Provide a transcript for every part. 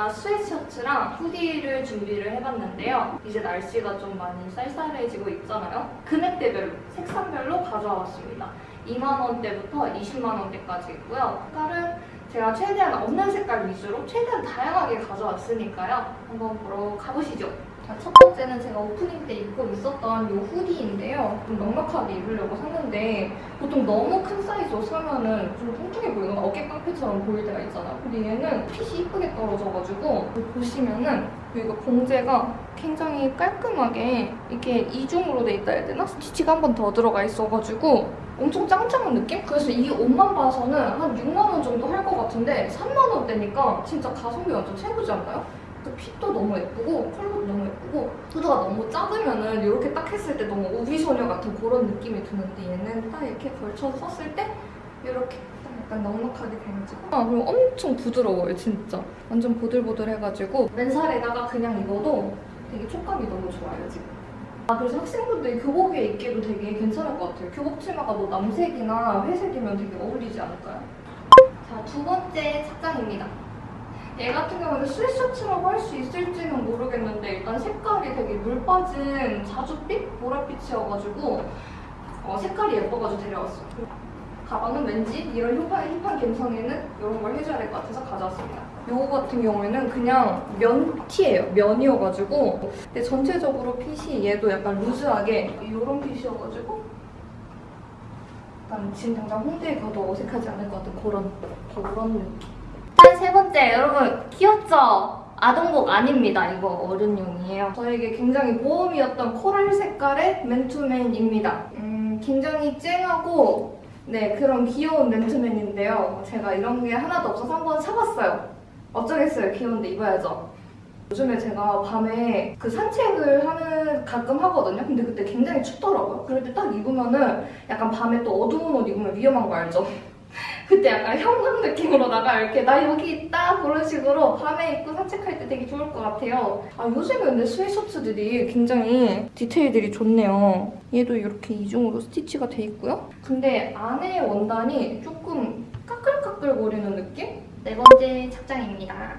바지나 스웨트셔츠랑 hoodie를 준비를 해봤는데요. 이제 날씨가 좀 많이 쌀쌀해지고 있잖아요. 금액대별로, 색상별로 가져왔습니다. 2만원대부터 20만원대까지 있고요. 색깔은 제가 최대한 없는 색깔 위주로 최대한 다양하게 가져왔으니까요. 한번 보러 가보시죠. 자, 첫 번째는 제가 오프닝 때 입고 있었던 이 hoodie인데요. 좀 넉넉하게 입으려고 샀는데 보통 너무 큰 사이즈 옷 사면은 좀 뚱뚱해 보이는 어깨 깡패처럼 보일 때가 있잖아요. 근데 얘는 핏이 이쁘게 떨어져가지고 보시면은 여기가 봉제가 굉장히 깔끔하게 이렇게 이중으로 돼 있다 해야 되나? 스티치가 한 번 더 들어가 있어가지고 엄청 짱짱한 느낌? 그래서 이 옷만 봐서는 한 6만 원 정도 할 것 같은데 3만 원대니까 진짜 가성비 완전 최고지 않나요? 그 핏도 너무 예쁘고 컬러도 너무 예쁘고 후드가 너무 작으면은 이렇게 딱 했을 때 너무 우비소녀 같은 그런 느낌이 드는데 얘는 딱 이렇게 걸쳐서 썼을 때 이렇게 딱 약간 넉넉하게 돼가지고. 아 그리고 엄청 부드러워요 진짜. 완전 보들보들해가지고. 맨살에다가 그냥 입어도 되게 촉감이 너무 좋아요 지금. 아 그래서 학생분들이 교복에 입기도 되게 괜찮을 것 같아요. 교복 치마가 뭐 남색이나 회색이면 되게 어울리지 않을까요? 자 두 번째 착장입니다 얘 같은 경우는 스웨셔츠라고 할 수 있을지는 모르겠는데 일단 색깔이 되게 물 빠진 자줏빛? 보랏빛이어가지고 어, 색깔이 예뻐가지고 데려왔어요. 가방은 왠지 이런 힙한, 힙한 감성에는 이런 걸 해줘야 될 것 같아서 가져왔습니다. 요거 같은 경우에는 그냥 면 티예요. 면이어가지고 근데 전체적으로 핏이 얘도 약간 루즈하게 이런 핏이어가지고 약간 지금 당장 홍대에 가도 어색하지 않을 것 같은 그런 그런 느낌. 번째. 여러분, 귀엽죠? 아동복 아닙니다. 이거 어른용이에요. 저에게 굉장히 모험이었던 코랄 색깔의 맨투맨입니다. 음, 굉장히 쨍하고 네, 그런 귀여운 맨투맨인데요. 제가 이런 게 하나도 없어서 한번 사봤어요. 어쩌겠어요. 귀여운데 입어야죠. 요즘에 제가 밤에 그 산책을 하는 가끔 하거든요. 근데 그때 굉장히 춥더라고요. 그럴 때 딱 입으면은 약간 밤에 또 어두운 옷 입으면 위험한 거 알죠? 그때 약간 형광 느낌으로다가 이렇게 나 여기 있다 그런 식으로 밤에 입고 산책할 때 되게 좋을 것 같아요. 아 요즘에 근데 스웨셔츠들이 굉장히 디테일들이 좋네요. 얘도 이렇게 이중으로 스티치가 돼 있고요. 근데 안에 원단이 조금 까끌까끌거리는 느낌? 네 번째 착장입니다.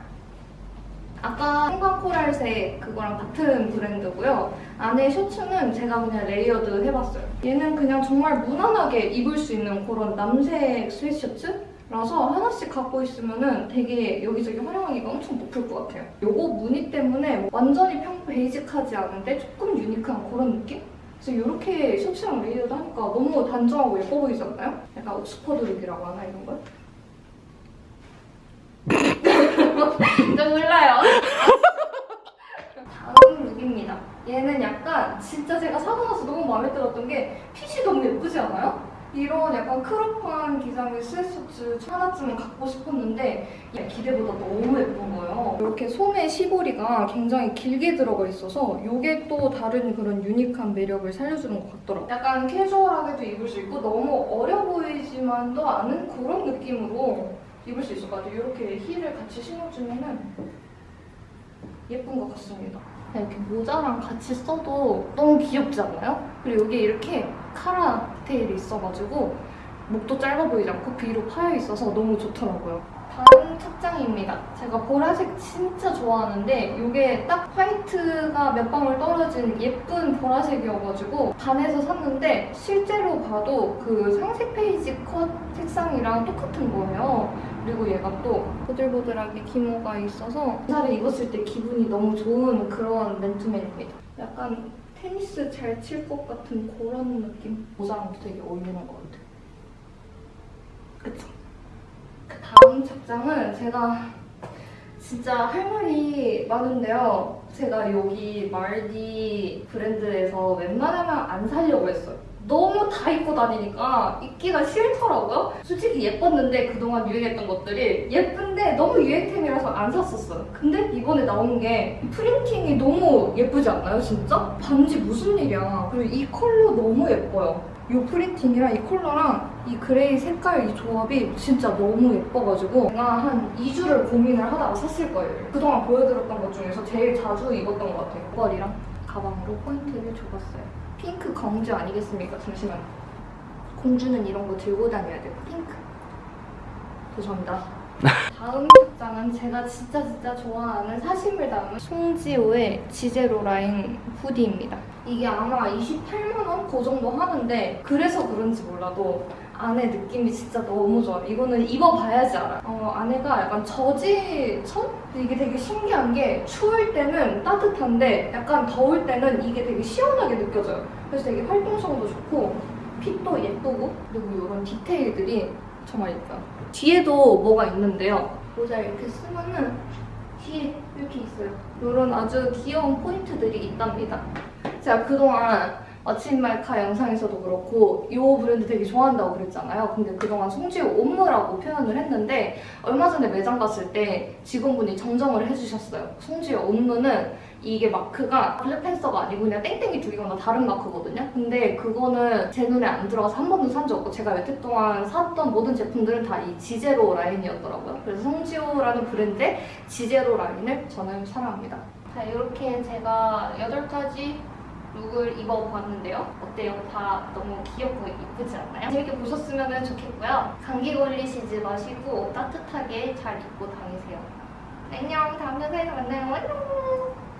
아까 형광코랄색 그거랑 같은 브랜드고요. 안에 셔츠는 제가 그냥 layered 해봤어요. 얘는 그냥 정말 무난하게 입을 수 있는 그런 남색 스웨트셔츠라서 하나씩 갖고 있으면 되게 여기저기 활용하기가 엄청 높을 것 같아요. 요거 무늬 때문에 완전히 평 basic하지 않은데 조금 unique한 그런 느낌? 그래서 이렇게 셔츠랑 layered 하니까 너무 단정하고 예뻐 보이지 않나요? 약간 옥스퍼드 look이라고 하나 이런 걸? 저 몰라요. 다음 룩입니다. 얘는 약간 진짜 제가 사고 나서 너무 들었던 게 핏이 너무 예쁘지 않아요? 이런 약간 크롭한 기장의 스웨트셔츠 하나쯤은 갖고 싶었는데 기대보다 너무 예쁜 거예요. 이렇게 소매 시보리가 굉장히 길게 들어가 있어서 이게 또 다른 그런 유니크한 매력을 살려주는 것 같더라고요. 약간 캐주얼하게도 입을 수 있고 너무 어려 보이지만도 않은 그런 느낌으로 입을 수 있을 것 같아요. 이렇게 힐을 같이 신어주면은 예쁜 것 같습니다. 이렇게 모자랑 같이 써도 너무 귀엽지 않나요? 그리고 여기 이렇게 카라 디테일이 있어가지고 목도 짧아 보이지 않고 뒤로 파여 있어서 너무 좋더라고요. 다음 착장입니다. 제가 보라색 진짜 좋아하는데 이게 딱 화이트가 몇 방울 떨어진 예쁜 보라색이어가지고 반해서 샀는데 실제로 봐도 그 상세 페이지 컷 색상이랑 똑같은 거예요. 그리고 얘가 또 보들보들하게 기모가 있어서 살을 입었을 때 기분이 너무 좋은 그런 맨투맨입니다. 약간 테니스 잘 칠 것 같은 그런 느낌? 모자랑도 되게 어울리는 것 같아요. 그쵸? 그 다음 착장은 제가 진짜 할 말이 많은데요. 제가 여기 말디 브랜드에서 웬만하면 안 사려고 했어요. 너무 다 입고 다니니까 입기가 싫더라고요. 솔직히 예뻤는데 그동안 유행했던 것들이 예쁜데 너무 유행템이라서 안 샀었어요. 근데 이번에 나온 게 printing이 너무 예쁘지 않나요, 진짜? 반지 무슨 일이야. 그리고 이 컬러 너무 예뻐요. 이 printing이랑 이 컬러랑 이 gray 색깔 이 조합이 진짜 너무 예뻐가지고 제가 한 2주를 고민을 하다가 샀을 거예요. 그동안 보여드렸던 것 중에서 제일 자주 입었던 것 같아요. 머리랑 가방으로 포인트를 줘봤어요. 핑크 공주 아니겠습니까? 잠시만. 공주는 이런 거 들고 다녀야 돼요. 핑크. 죄송합니다. 다음 착장은 제가 진짜 진짜 좋아하는 사심을 담은 송지호의 지제로 라인 후디입니다. 이게 아마 28만 원 그 정도 하는데 그래서 그런지 몰라도 안에 느낌이 진짜 너무 좋아요. 이거는 입어봐야지 알아요. 어, 안에가 약간 저지천? 이게 되게 신기한 게 추울 때는 따뜻한데 약간 더울 때는 이게 되게 시원하게 느껴져요. 그래서 되게 활동성도 좋고 핏도 예쁘고 그리고 이런 디테일들이 정말 예뻐요. 뒤에도 뭐가 있는데요. 모자 이렇게 쓰면은 뒤에 이렇게 있어요. 이런 아주 귀여운 포인트들이 있답니다. 제가 그동안 아침 말카 영상에서도 그렇고 이 브랜드 되게 좋아한다고 그랬잖아요. 근데 그동안 송지효 옴무라고 표현을 했는데 얼마 전에 매장 갔을 때 직원분이 정정을 해주셨어요. 송지효 옴무는 이게 마크가 블랙팬서가 아니고 그냥 땡땡이 다 다른 마크거든요. 근데 그거는 제 눈에 안 들어가서 한 번도 산 적 없고 제가 여태 동안 샀던 모든 제품들은 다 이 ZZERO 라인이었더라고요. 그래서 송지오라는 브랜드의 ZZERO 라인을 저는 사랑합니다. 자, 이렇게 제가 8가지 look을 입어봤는데요. 어때요? 다 너무 귀엽고 이쁘지 않나요? 재밌게 보셨으면 좋겠고요. 감기 걸리시지 마시고 따뜻하게 잘 입고 다니세요. 안녕, 다음 영상에서 만나요. 안녕!